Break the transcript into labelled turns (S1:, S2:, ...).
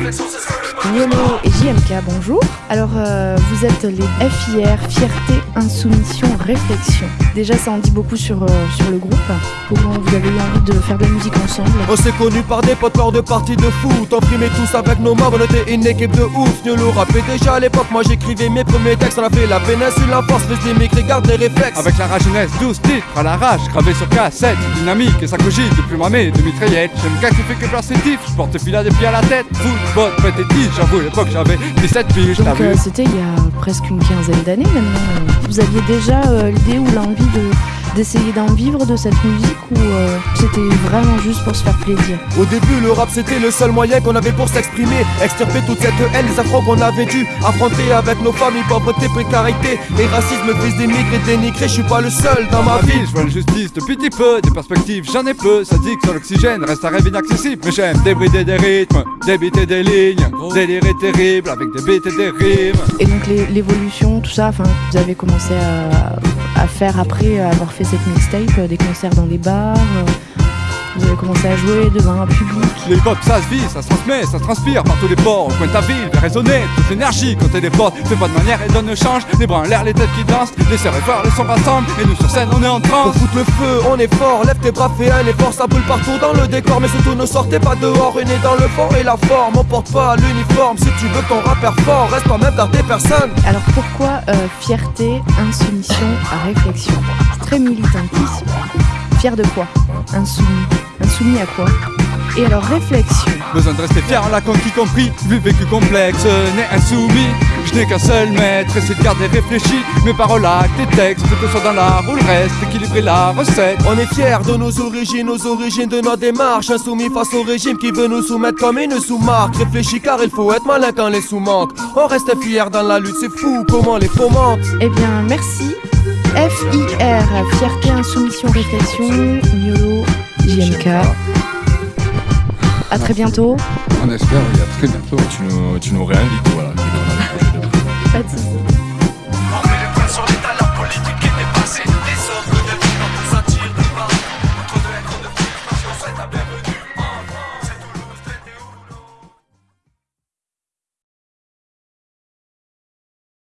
S1: flex horses Niolo et JMK, bonjour. Alors, euh, vous êtes les FIR, Fierté, Insoumission, Réflexion. Déjà, ça en dit beaucoup sur, euh, sur le groupe. Comment vous avez eu envie de faire de la musique ensemble
S2: On s'est connus par des potes lors de parties de foot. On primait tous avec nos mains, on était une équipe de ouf. Niolo rappait déjà à l'époque, moi j'écrivais mes premiers textes. On a fait la péninsule, la force, les émigrés, garde les réflexes.
S3: Avec la rage jeunesse, 12 titres à l'arrache, gravés sur cassette, dynamique et ça cogite depuis ma de mitraillette. J'aime qu'un qui fait que placer tif, je porte fil à des pieds à la tête. Football, pététique, j'avoue, à l'époque j'avais 17 piges,
S1: Donc, euh, c'était il y a presque une quinzaine d'années maintenant. Vous aviez déjà euh, l'idée ou l'envie de d'essayer d'en vivre de cette musique ou euh, c'était vraiment juste pour se faire plaisir
S2: Au début, le rap c'était le seul moyen qu'on avait pour s'exprimer. Extirper toute cette haine, les affronts qu'on avait dû affronter avec nos familles, pauvreté, précarité et racisme, fils d'émigrés, dénigrés. Je suis pas le seul dans ma ville.
S3: je veux la justice depuis petit peu, des perspectives j'en ai peu, ça dit que sur l'oxygène reste un rêve inaccessible. Mais j'aime débrider des rythmes, débiter des lignes, délirer terrible avec des beats et des rimes.
S1: Et donc l'évolution, tout ça, enfin, vous avez commencé à, à faire après avoir fait cette mixtape, euh, des concerts dans les bars, euh, vous avez commencé à jouer devant un public.
S3: Les hip-hop ça se vit, ça se transmet, ça se transpire par tous les ports. Au coin de ta ville, fait résonner toute l'énergie quand t'es des portes. Fais pas de manière et donne le change. Les bras en l'air, les têtes qui dansent. Les frères, les sons rassemblent. Et nous sur scène, on est en transe.
S2: foutre le feu, on est fort, lève tes bras, fais un effort, ça brûle partout dans le décor, mais surtout ne sortez pas dehors, une est dans le fond et la forme, on porte pas l'uniforme, si tu veux ton rappeur fort, reste toi-même dans tes personnes.
S1: Alors pourquoi euh, fierté, insoumission, réflexion? Très militantisme. Fier de quoi? Insoumis. Insoumis à quoi? Et alors réflexion.
S3: Besoin de rester fier en la conquis compris. Vu vécu complexe, né insoumis. Je n'ai qu'un seul maître, essaie de garder réfléchi. Mes paroles, actes et textes, que ce soit dans l'art ou le reste, équilibrer la recette.
S2: On est fiers de nos origines, nos origines de notre démarche, insoumis face au régime qui veut nous soumettre comme une sous-marque. Réfléchis car il faut être malin quand les sous manquent. On reste fiers dans la lutte, c'est fou comment les faux mentent.
S1: Eh bien merci. FIR, fierté, insoumission, réflexion, Niolo, JMK. À très bientôt.
S4: On espère, il y a très bientôt. Tu nous, tu nous réinvites, voilà.